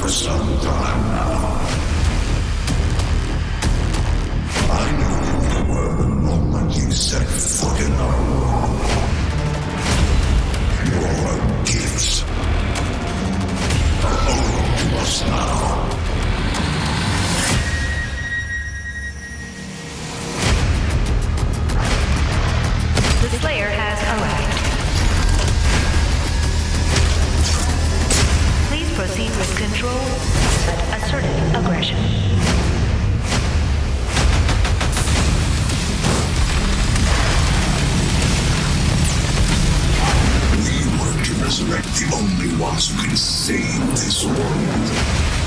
for some time now. I knew who you were the moment you set foot in our world. You're a gift. A hold to us now. Proceed with control, but assertive aggression. We were to resurrect the only ones who can save this world.